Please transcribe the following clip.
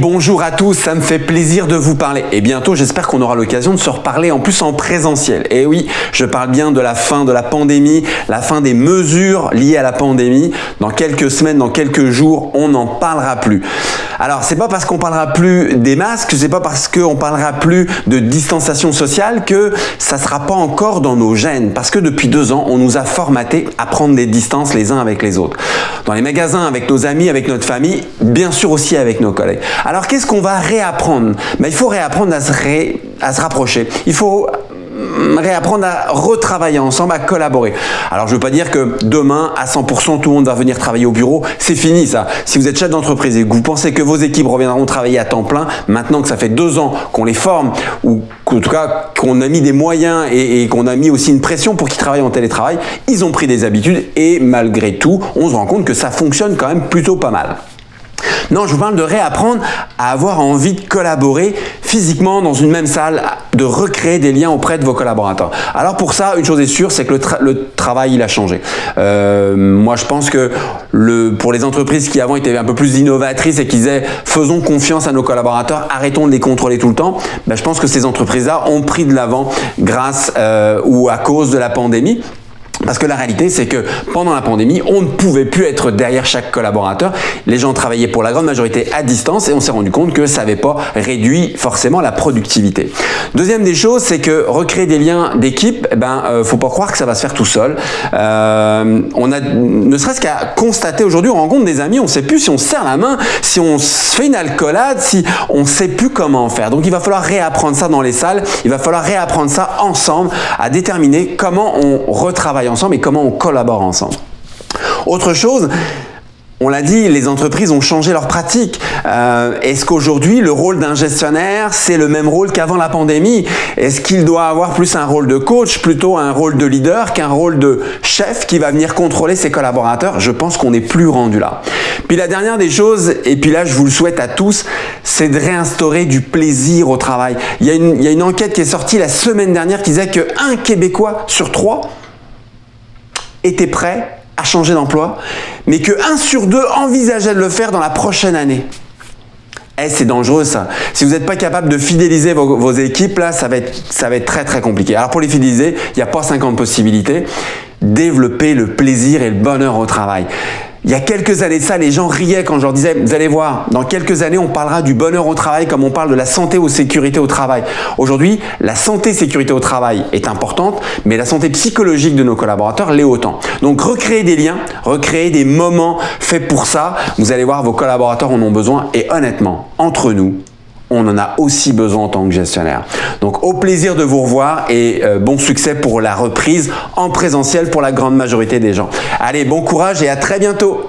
Bonjour à tous, ça me fait plaisir de vous parler et bientôt j'espère qu'on aura l'occasion de se reparler en plus en présentiel. Et oui, je parle bien de la fin de la pandémie, la fin des mesures liées à la pandémie. Dans quelques semaines, dans quelques jours, on n'en parlera plus. Alors c'est pas parce qu'on parlera plus des masques, c'est pas parce qu'on parlera plus de distanciation sociale que ça sera pas encore dans nos gènes. Parce que depuis deux ans, on nous a formaté à prendre des distances les uns avec les autres. Dans les magasins, avec nos amis, avec notre famille, bien sûr aussi avec nos collègues. Alors qu'est-ce qu'on va réapprendre? Ben, Il faut réapprendre à se, à se rapprocher. Il faut réapprendre à retravailler ensemble, à collaborer. Alors je ne veux pas dire que demain, à 100%, tout le monde va venir travailler au bureau. C'est fini ça. Si vous êtes chef d'entreprise et que vous pensez que vos équipes reviendront travailler à temps plein, maintenant que ça fait deux ans qu'on les forme, ou en tout cas qu'on a mis des moyens et qu'on a mis aussi une pression pour qu'ils travaillent en télétravail, ils ont pris des habitudes et malgré tout, on se rend compte que ça fonctionne quand même plutôt pas mal. Non, je vous parle de réapprendre à avoir envie de collaborer physiquement dans une même salle, de recréer des liens auprès de vos collaborateurs. Alors pour ça, une chose est sûre, c'est que le, travail, il a changé. Euh, moi, je pense que le, pour les entreprises qui avant étaient un peu plus innovatrices et qui disaient faisons confiance à nos collaborateurs, arrêtons de les contrôler tout le temps, ben, je pense que ces entreprises-là ont pris de l'avant grâce euh, ou à cause de la pandémie. Parce que la réalité, c'est que pendant la pandémie, on ne pouvait plus être derrière chaque collaborateur. Les gens travaillaient pour la grande majorité à distance et on s'est rendu compte que ça n'avait pas réduit forcément la productivité. Deuxième des choses, c'est que recréer des liens d'équipe, eh ben, euh, faut pas croire que ça va se faire tout seul. Euh, on a, ne serait-ce qu'à constater aujourd'hui, on rencontre des amis, on ne sait plus si on se serre la main, si on se fait une alcoolade, si on ne sait plus comment faire. Donc il va falloir réapprendre ça dans les salles, il va falloir réapprendre ça ensemble, à déterminer comment on retravaille ensemble et comment on collabore ensemble. Autre chose, on l'a dit, les entreprises ont changé leurs pratiques. Euh, est-ce qu'aujourd'hui, le rôle d'un gestionnaire, c'est le même rôle qu'avant la pandémie? Est-ce qu'il doit avoir plus un rôle de coach, plutôt un rôle de leader qu'un rôle de chef qui va venir contrôler ses collaborateurs? Je pense qu'on n'est plus rendu là. Puis la dernière des choses, et puis là je vous le souhaite à tous, c'est de réinstaurer du plaisir au travail. Il y, a une, il y a une enquête qui est sortie la semaine dernière qui disait qu'un Québécois sur trois était prêt à changer d'emploi, mais que 1 sur 2 envisageait de le faire dans la prochaine année. Eh, c'est dangereux ça. Si vous n'êtes pas capable de fidéliser vos, équipes, là, ça va, être, ça va être très très compliqué. Alors pour les fidéliser, il n'y a pas 50 possibilités. Développer le plaisir et le bonheur au travail. Il y a quelques années ça, les gens riaient quand je leur disais, vous allez voir, dans quelques années, on parlera du bonheur au travail comme on parle de la santé ou sécurité au travail. Aujourd'hui, la santé sécurité au travail est importante, mais la santé psychologique de nos collaborateurs l'est autant. Donc, recréer des liens, recréer des moments faits pour ça, vous allez voir, vos collaborateurs en ont besoin et honnêtement, entre nous, on en a aussi besoin en tant que gestionnaire. Donc au plaisir de vous revoir et euh, bon succès pour la reprise en présentiel pour la grande majorité des gens. Allez, bon courage et à très bientôt